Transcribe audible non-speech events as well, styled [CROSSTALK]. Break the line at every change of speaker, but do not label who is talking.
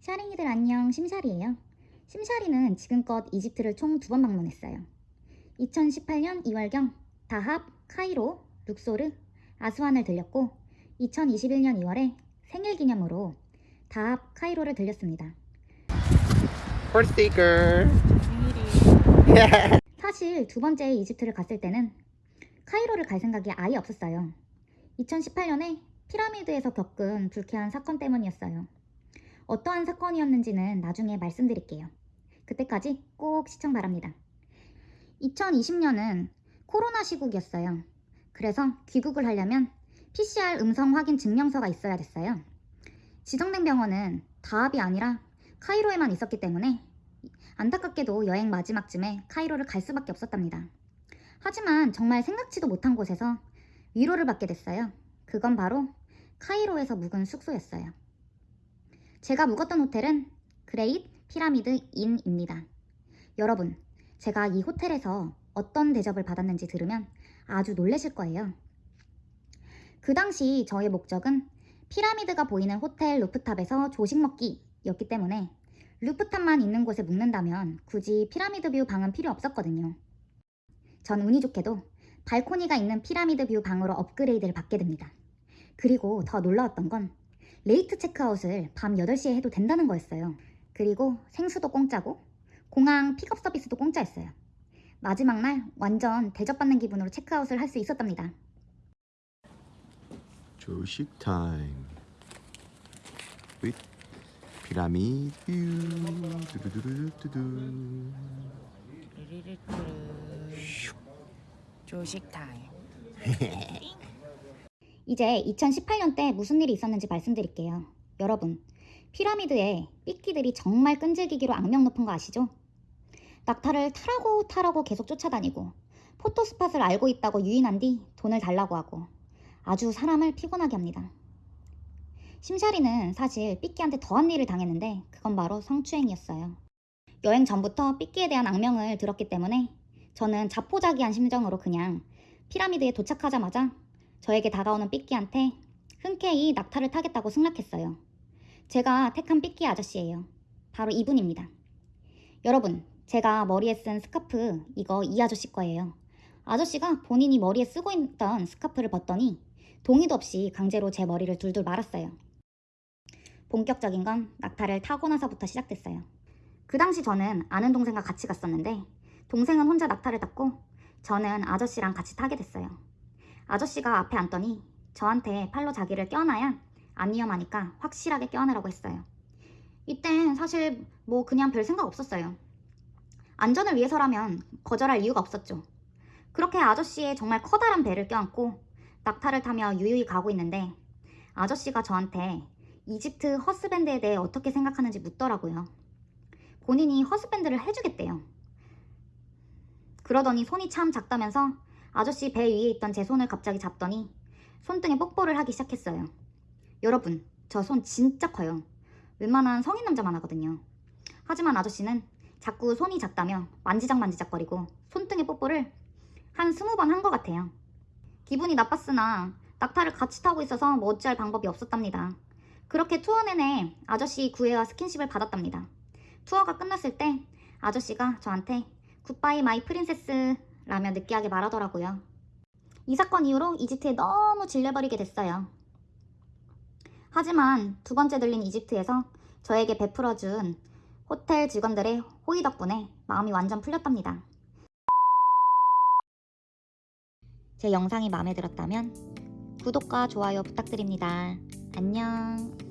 샤링이들 안녕 심샤리예요. 심샤리는 지금껏 이집트를 총 두 번 방문했어요. 2018년 2월경 다합, 카이로, 룩소르, 아스완을 들렸고 2021년 2월에 생일 기념으로 다합, 카이로를 들렸습니다. [LAUGHS] 사실 두 번째 이집트를 갔을 때는 카이로를 갈 생각이 아예 없었어요. 2018년에 피라미드에서 겪은 불쾌한 사건 때문이었어요. 어떠한 사건이었는지는 나중에 말씀드릴게요. 그때까지 꼭 시청 바랍니다. 2020년은 코로나 시국이었어요. 그래서 귀국을 하려면 PCR 음성 확인 증명서가 있어야 됐어요. 지정된 병원은 다합이 아니라 카이로에만 있었기 때문에 안타깝게도 여행 마지막쯤에 카이로를 갈 수밖에 없었답니다. 하지만 정말 생각지도 못한 곳에서 위로를 받게 됐어요. 그건 바로 카이로에서 묵은 숙소였어요. 제가 묵었던 호텔은 그레이트 피라미드 인입니다. 여러분, 제가 이 호텔에서 어떤 대접을 받았는지 들으면 아주 놀라실 거예요. 그 당시 저의 목적은 피라미드가 보이는 호텔 rooftop에서 조식 먹기였기 때문에 rooftop만 있는 곳에 묵는다면 굳이 피라미드 view 방은 필요 없었거든요. 전 운이 좋게도 발코니가 있는 피라미드 view 방으로 업그레이드를 받게 됩니다. 그리고 더 놀라웠던 건 late 체크아웃을 밤 8시에 해도 된다는 거였어요. 그리고 생수도 공짜고 공항 픽업 서비스도 공짜였어요. 마지막 날 완전 대접받는 기분으로 체크아웃을 할 수 있었답니다.
조식 타임. with 피라미드 view. 두두두두두두.
조식 타임
이제 2018년 때 무슨 일이 있었는지 말씀드릴게요. 여러분, 피라미드에 삐끼들이 정말 끈질기기로 악명 높은 거 아시죠? 낙타를 타라고 타라고 계속 쫓아다니고 포토스팟을 알고 있다고 유인한 뒤 돈을 달라고 하고 아주 사람을 피곤하게 합니다. 심샤리는 사실 삐끼한테 더한 일을 당했는데 그건 바로 성추행이었어요. 여행 전부터 삐끼에 대한 악명을 들었기 때문에 저는 자포자기한 심정으로 그냥 피라미드에 도착하자마자 저에게 다가오는 삐끼한테 흔쾌히 낙타를 타겠다고 승낙했어요. 제가 택한 삐끼 아저씨예요. 바로 이분입니다. 여러분, 제가 머리에 쓴 스카프 이거 이 아저씨 거예요. 아저씨가 본인이 머리에 쓰고 있던 스카프를 벗더니 동의도 없이 강제로 제 머리를 둘둘 말았어요. 본격적인 건 낙타를 타고 나서부터 시작됐어요. 그 당시 저는 아는 동생과 같이 갔었는데 동생은 혼자 낙타를 탔고 저는 아저씨랑 같이 타게 됐어요. 아저씨가 앞에 앉더니 저한테 팔로 자기를 껴안아야 안 위험하니까 확실하게 껴안으라고 했어요. 이땐 사실 뭐 그냥 별 생각 없었어요. 안전을 위해서라면 거절할 이유가 없었죠. 그렇게 아저씨의 정말 커다란 배를 껴안고 낙타를 타며 유유히 가고 있는데 아저씨가 저한테 이집트 허스밴드에 대해 어떻게 생각하는지 묻더라고요. 본인이 허스밴드를 해주겠대요. 그러더니 손이 참 작다면서 아저씨 배 위에 있던 제 손을 갑자기 잡더니 손등에 뽀뽀를 하기 시작했어요. 여러분, 저 손 진짜 커요. 웬만한 성인 남자만 하거든요. 하지만 아저씨는 자꾸 손이 작다며 만지작만지작거리고 손등에 뽀뽀를 한 스무 번 한 것 같아요. 기분이 나빴으나 낙타를 같이 타고 있어서 뭐 어찌할 방법이 없었답니다. 그렇게 투어 내내 아저씨 구애와 스킨십을 받았답니다. 투어가 끝났을 때 아저씨가 저한테 goodbye my princess 라며 느끼하게 말하더라고요. 이 사건 이후로 이집트에 너무 질려버리게 됐어요. 하지만 두 번째 들린 이집트에서 저에게 베풀어준 호텔 직원들의 호의 덕분에 마음이 완전 풀렸답니다. 제 영상이 마음에 들었다면 구독과 좋아요 부탁드립니다. 안녕.